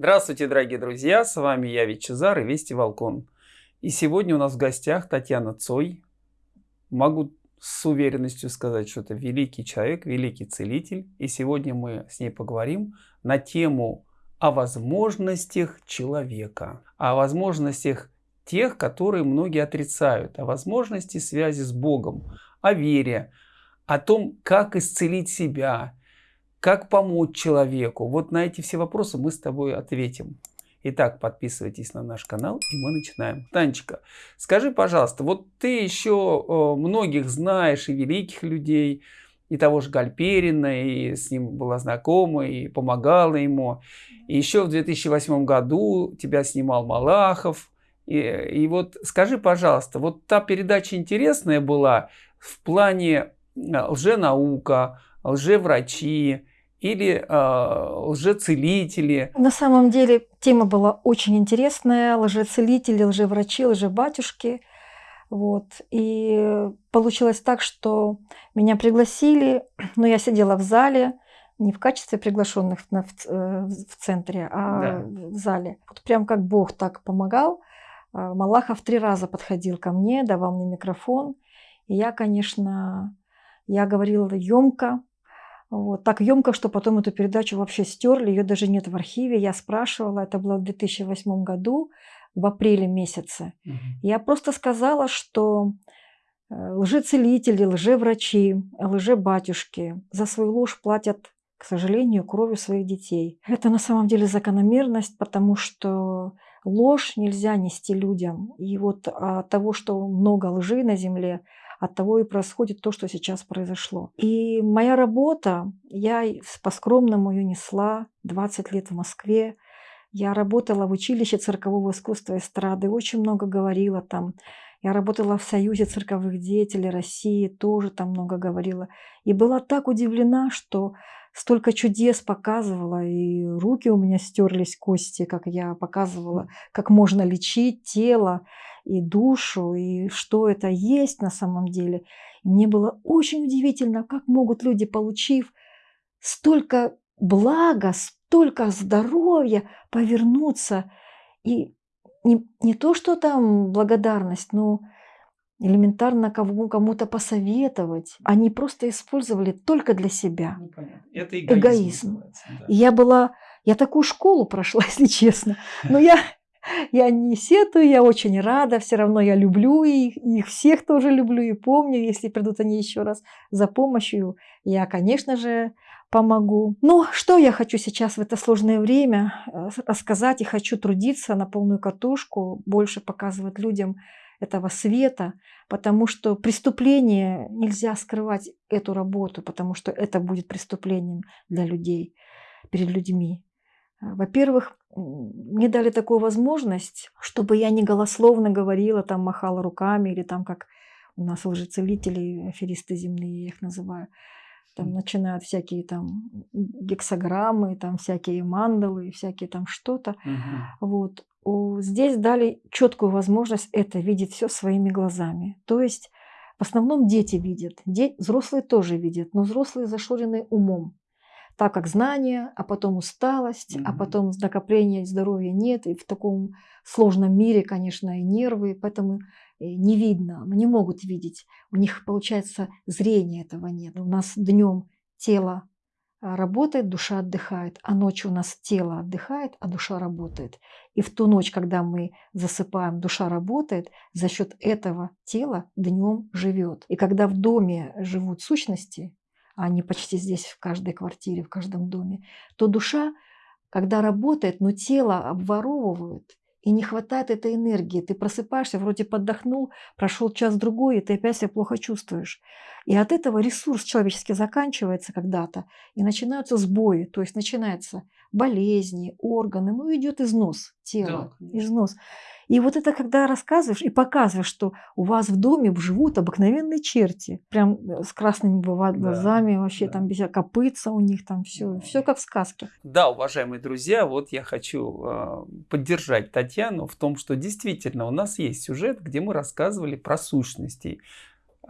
Здравствуйте, дорогие друзья! С вами я, Вичезар и Вести Волкон. И сегодня у нас в гостях Татьяна Цой. Могу с уверенностью сказать, что это великий человек, великий целитель. И сегодня мы с ней поговорим на тему о возможностях человека, о возможностях тех, которые многие отрицают, о возможности связи с Богом, о вере, о том, как исцелить себя, как помочь человеку? Вот на эти все вопросы мы с тобой ответим. Итак, подписывайтесь на наш канал, и мы начинаем. Танечка, скажи, пожалуйста, вот ты еще э, многих знаешь, и великих людей, и того же Гальперина, и с ним была знакома, и помогала ему. И еще в 2008 году тебя снимал Малахов. И, и вот скажи, пожалуйста, вот та передача интересная была в плане э, лженаука, лжеврачи, или э, лжецелители. На самом деле тема была очень интересная. Лжецелители, лжеврачи, лжебатюшки. Вот. И получилось так, что меня пригласили, но я сидела в зале, не в качестве приглашенных в, в, э, в центре, а да. в зале. Вот прям как Бог так помогал. А, Малахов три раза подходил ко мне, давал мне микрофон. И я, конечно, я говорила емко, вот, так емко, что потом эту передачу вообще стерли, ее даже нет в архиве. Я спрашивала, это было в 2008 году, в апреле месяце. Угу. Я просто сказала, что э, лжецелители, лжеврачи, лжебатюшки за свою ложь платят, к сожалению, кровью своих детей. Это на самом деле закономерность, потому что ложь нельзя нести людям. И вот от того, что много лжи на земле, от того и происходит то, что сейчас произошло. И моя работа, я по-скромному ее несла 20 лет в Москве. Я работала в училище циркового искусства и эстрады, очень много говорила там. Я работала в Союзе цирковых деятелей России, тоже там много говорила. И была так удивлена, что столько чудес показывала, и руки у меня стерлись кости, как я показывала, как можно лечить тело и душу, и что это есть на самом деле. И мне было очень удивительно, как могут люди, получив столько блага, столько здоровья, повернуться. И не, не то, что там благодарность, но элементарно кому-то посоветовать. Они просто использовали только для себя. Ну, Это эгоизм. эгоизм. Да. И я была, я такую школу прошла, если честно. Но я, я не сетую, я очень рада, все равно я люблю их, их всех тоже люблю и помню, если придут они еще раз за помощью, я, конечно же, помогу. Но что я хочу сейчас в это сложное время э, рассказать и хочу трудиться на полную катушку, больше показывать людям этого света, потому что преступление нельзя скрывать эту работу, потому что это будет преступлением для людей, перед людьми. А, во-первых, мне дали такую возможность, чтобы я не голословно говорила, там махала руками или там как у нас лжецелители, аферисты земные, я их называю. Там начинают всякие там гексограммы, там всякие мандалы, всякие там что-то. Угу. Вот здесь дали четкую возможность это видеть все своими глазами. То есть в основном дети видят, де... взрослые тоже видят, но взрослые зашорены умом. Так как знания, а потом усталость, mm -hmm. а потом накопление здоровья нет, и в таком сложном мире, конечно, и нервы, поэтому не видно, не могут видеть. У них, получается, зрения этого нет. У нас днем тело а, работает, душа отдыхает, а ночью у нас тело отдыхает, а душа работает. И в ту ночь, когда мы засыпаем, душа работает, за счет этого тела днем живет. И когда в доме живут сущности, они почти здесь в каждой квартире, в каждом доме, то душа, когда работает, но тело обворовывают, и не хватает этой энергии. Ты просыпаешься, вроде подохнул, прошел час-другой, и ты опять себя плохо чувствуешь. И от этого ресурс человеческий заканчивается когда-то, и начинаются сбои, то есть начинаются болезни, органы, ну идет износ тела, да, износ. И вот это когда рассказываешь и показываешь, что у вас в доме живут обыкновенные черти, прям э, с красными бывают глазами, да, вообще да. там без копытца у них там все, да. все как в сказке. Да, уважаемые друзья, вот я хочу э, поддержать Татьяну в том, что действительно у нас есть сюжет, где мы рассказывали про сущностей.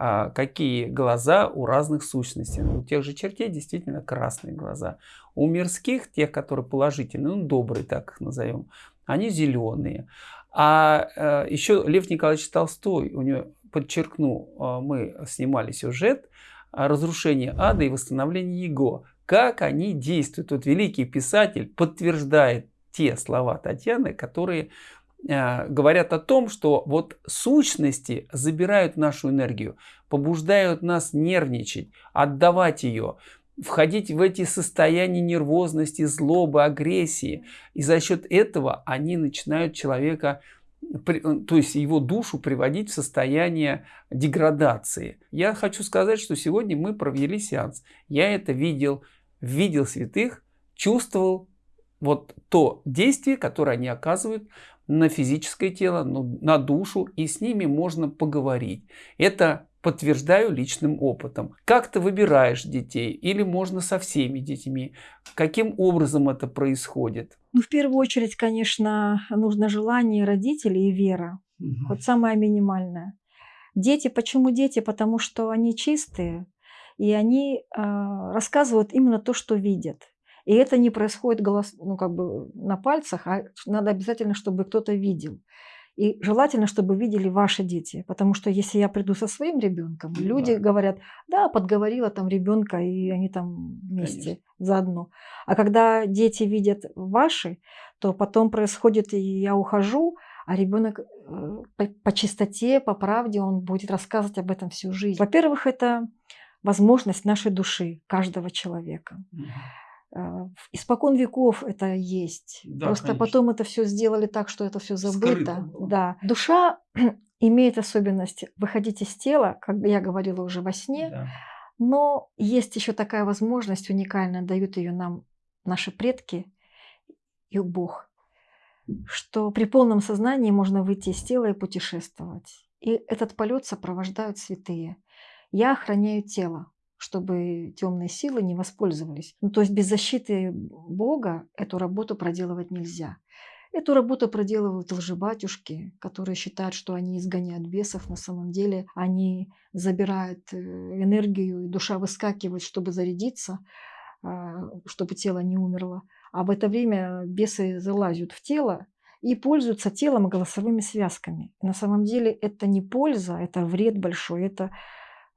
а, какие глаза у разных сущностей. У тех же чертей действительно красные глаза. У мирских, тех, которые положительные, ну, добрые, так их назовем, они зеленые. А э, еще Лев Николаевич Толстой, у него, подчеркну, э, мы снимали сюжет «Разрушение ада и восстановление его». Как они действуют. Вот великий писатель подтверждает те слова Татьяны, которые э, говорят о том, что вот сущности забирают нашу энергию, побуждают нас нервничать, отдавать ее, входить в эти состояния нервозности, злобы, агрессии. И за счет этого они начинают человека, то есть его душу приводить в состояние деградации. Я хочу сказать, что сегодня мы провели сеанс. Я это видел, видел святых, чувствовал, вот то действие, которое они оказывают на физическое тело, на душу, и с ними можно поговорить. Это подтверждаю личным опытом. Как ты выбираешь детей или можно со всеми детьми? Каким образом это происходит? Ну, в первую очередь, конечно, нужно желание родителей и вера. Угу. Вот самое минимальное. Дети, почему дети? Потому что они чистые, и они э, рассказывают именно то, что видят. И это не происходит голос, ну, как бы на пальцах, а надо обязательно, чтобы кто-то видел. И желательно, чтобы видели ваши дети, потому что если я приду со своим ребенком, ну, люди да. говорят, да, подговорила там ребенка, и они там вместе Конечно. заодно. А когда дети видят ваши, то потом происходит, и я ухожу, а ребенок э, по, по чистоте, по правде, он будет рассказывать об этом всю жизнь. Во-первых, это возможность нашей души, каждого человека. А, испокон веков это есть. Да, Просто конечно. потом это все сделали так, что это все забыто. Да. Душа имеет особенность выходить из тела, как я говорила уже во сне, да. но есть еще такая возможность уникальная, дают ее нам наши предки и Бог, что при полном сознании можно выйти из тела и путешествовать. И этот полет сопровождают святые. Я охраняю тело, чтобы темные силы не воспользовались. Ну, то есть без защиты Бога эту работу проделывать нельзя. Эту работу проделывают лжебатюшки, которые считают, что они изгоняют бесов. На самом деле они забирают э, энергию, и душа выскакивает, чтобы зарядиться, а, чтобы тело не умерло. А в это время бесы залазят в тело и пользуются телом и голосовыми связками. На самом деле это не польза, это вред большой, это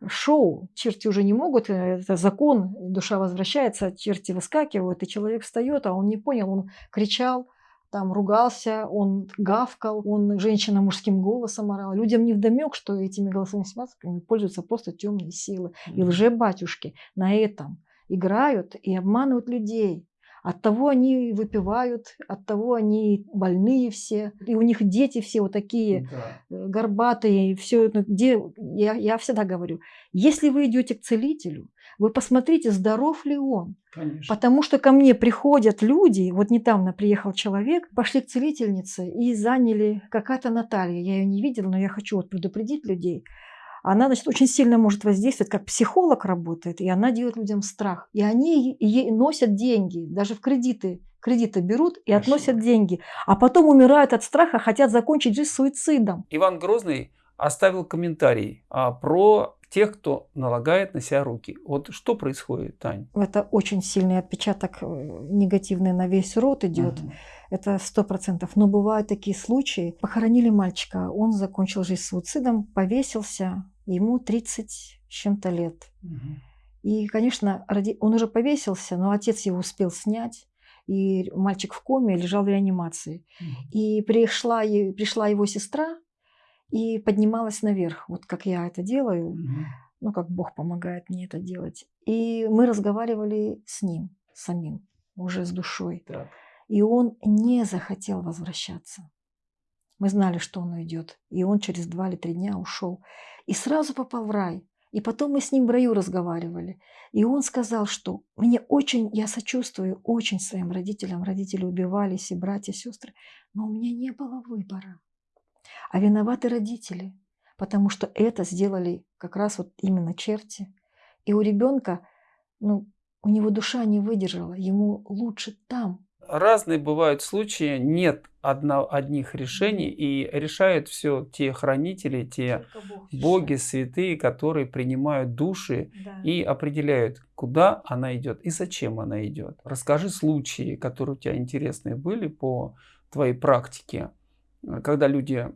шоу. Черти уже не могут, э, это закон, душа возвращается, черти выскакивают, и человек встает, а он не понял, он кричал, там ругался, он гавкал, он женщина мужским голосом орал. Людям не вдомек, что этими голосовыми связками пользуются просто темные силы. И лже-батюшки на этом играют и обманывают людей. От того они выпивают, от того они больные все. И у них дети все вот такие да. Э, горбатые. Все, где, я, я всегда говорю, если вы идете к целителю, вы посмотрите, здоров ли он. Конечно. Потому что ко мне приходят люди, вот недавно приехал человек, пошли к целительнице и заняли какая-то Наталья. Я ее не видела, но я хочу вот предупредить людей она, значит, очень сильно может воздействовать, как психолог работает, и она делает людям страх. И они ей носят деньги, даже в кредиты. Кредиты берут и Хорошо. относят деньги, а потом умирают от страха, хотят закончить жизнь суицидом. Иван Грозный оставил комментарий а, про тех, кто налагает на себя руки. Вот что происходит, Тань? Это очень сильный отпечаток э, негативный на весь род идет. Угу. Это сто процентов. Но бывают такие случаи. Похоронили мальчика, он закончил жизнь суицидом, повесился, ему 30 с чем-то лет. Угу. И, конечно, он уже повесился, но отец его успел снять. И мальчик в коме лежал в реанимации. Угу. И пришла, пришла его сестра и поднималась наверх, вот как я это делаю, угу. ну, как Бог помогает мне это делать. И мы разговаривали с ним самим, уже с душой. Так. И он не захотел возвращаться. Мы знали, что он уйдет. И он через два или три дня ушел. И сразу попал в рай. И потом мы с ним в раю разговаривали. И он сказал, что мне очень, я сочувствую очень своим родителям. Родители убивались, и братья, и сестры. Но у меня не было выбора. А виноваты родители. Потому что это сделали как раз вот именно черти. И у ребенка, ну, у него душа не выдержала. Ему лучше там, разные бывают случаи, нет одно, одних решений, и решают все те хранители, те Бог боги, святые, которые принимают души Да. и определяют, куда она идет и зачем она идет. Расскажи случаи, которые у тебя интересные были по твоей практике, когда люди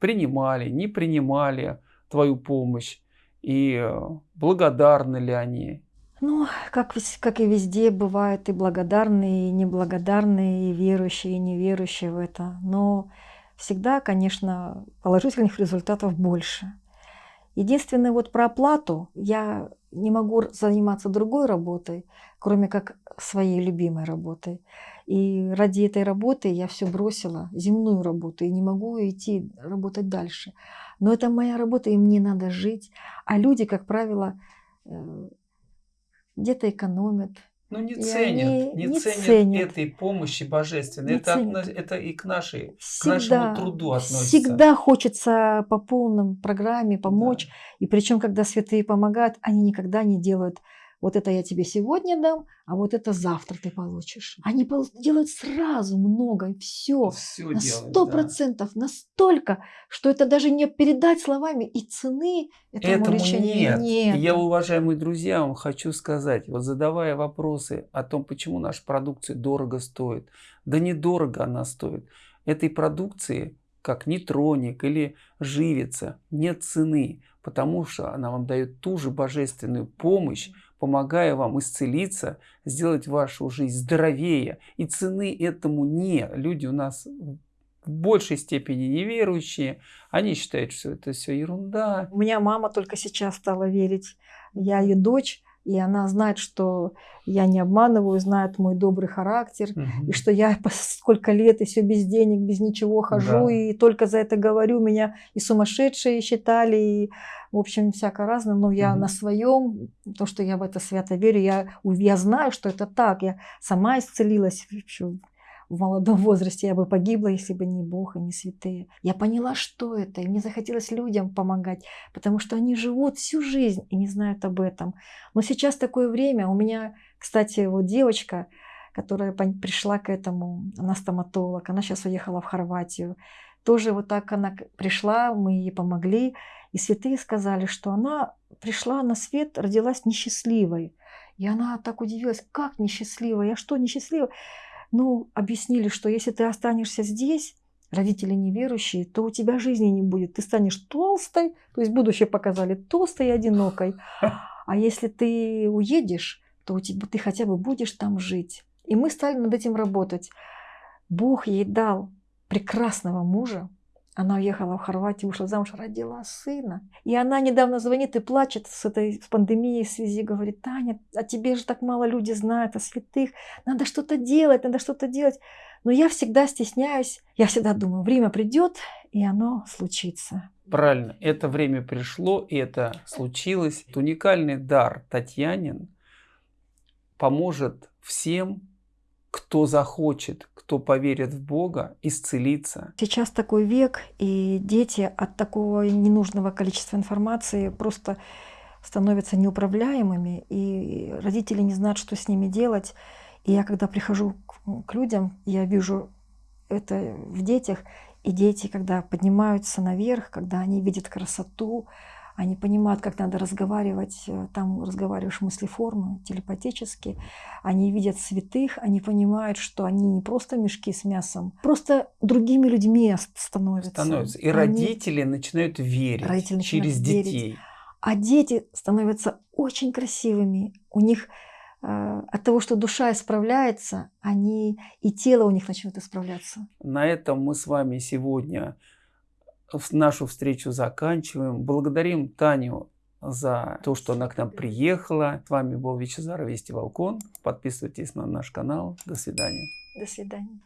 принимали, не принимали твою помощь, и э, благодарны ли они. Ну, как, как и везде, бывают и благодарные, и неблагодарные, и верующие, и неверующие в это. Но всегда, конечно, положительных результатов больше. Единственное, вот про оплату я не могу заниматься другой работой, кроме как своей любимой работой. И ради этой работы я все бросила, земную работу, и не могу идти работать дальше. Но это моя работа, и мне надо жить. А люди, как правило, э, где-то экономят. Ну, не И ценят, не, не ценят, ценят. этой помощи божественной. Не это, ценят. отно- это и к, нашей, к Всегда, нашему труду относится. всегда хочется по полном программе помочь. Да. И причем, когда святые помогают, они никогда не делают вот это я тебе сегодня дам, а вот это завтра ты получишь. Они делают сразу много, все. Все На сто да. процентов, настолько, что это даже не передать словами, и цены этому, Этому лечению нет. нет. Я, уважаемые друзья, вам хочу сказать, вот задавая вопросы о том, почему наша продукция дорого стоит, да недорого она стоит. Этой продукции, как нейтроник или живица, нет цены, потому что она вам дает ту же божественную помощь, помогая вам исцелиться, сделать вашу жизнь здоровее. И цены этому нет. Люди у нас в большей степени неверующие, они считают, что это все ерунда, У меня мама только сейчас стала верить. Я ее дочь, и она знает, что я не обманываю, знает мой добрый характер, Мгм. и что я сколько лет и все без денег, без ничего хожу, Да. и только за это говорю. Меня и сумасшедшие считали, и, в общем, всяко разное. Но я Мгм. на своем, то, что я в это свято верю, я, я знаю, что это так. Я сама исцелилась в молодом возрасте. Я бы погибла, если бы не Бог и не святые. Я поняла, что это, и мне захотелось людям помогать, потому что они живут всю жизнь и не знают об этом. Но сейчас такое время. У меня, кстати, вот девочка, которая пришла к этому, она стоматолог, она сейчас уехала в Хорватию. Тоже вот так она пришла, мы ей помогли. И святые сказали, что она пришла на свет, родилась несчастливой. И она так удивилась, как несчастливая, я что, несчастливая? Ну, объяснили, что если ты останешься здесь, родители неверующие, то у тебя жизни не будет. Ты станешь толстой, то есть будущее показали, толстой и одинокой. А если ты уедешь, то у тебя, ты хотя бы будешь там жить. И мы стали над этим работать. Бог ей дал прекрасного мужа. Она уехала в Хорватию, вышла замуж, родила сына. И она недавно звонит и плачет с этой с пандемией в связи, говорит, Таня, о тебе же так мало люди знают, о святых. Надо что-то делать, надо что-то делать. Но я всегда стесняюсь, я всегда думаю, время придет, и оно случится. Правильно, это время пришло, и это случилось. Уникальный дар Татьянин поможет всем, кто захочет, кто поверит в Бога, исцелиться. Сейчас такой век, и дети от такого ненужного количества информации просто становятся неуправляемыми, и родители не знают, что с ними делать. И я, когда прихожу к людям, я вижу это в детях, и дети, когда поднимаются наверх, когда они видят красоту, они понимают, как надо разговаривать, э, там разговариваешь мыслеформы, телепатически, они видят святых, они понимают, что они не просто мешки с мясом, просто другими людьми становятся. Становится. И Они- родители начинают верить Родители начинают через верить. детей. А дети становятся очень красивыми. У них э, от того, что душа исправляется, они и тело у них начнет исправляться. На этом мы с вами сегодня нашу встречу заканчиваем. Благодарим Таню за то, что она к нам приехала. С вами был Вячезар Вести Волкон. Подписывайтесь на наш канал. До свидания. До свидания.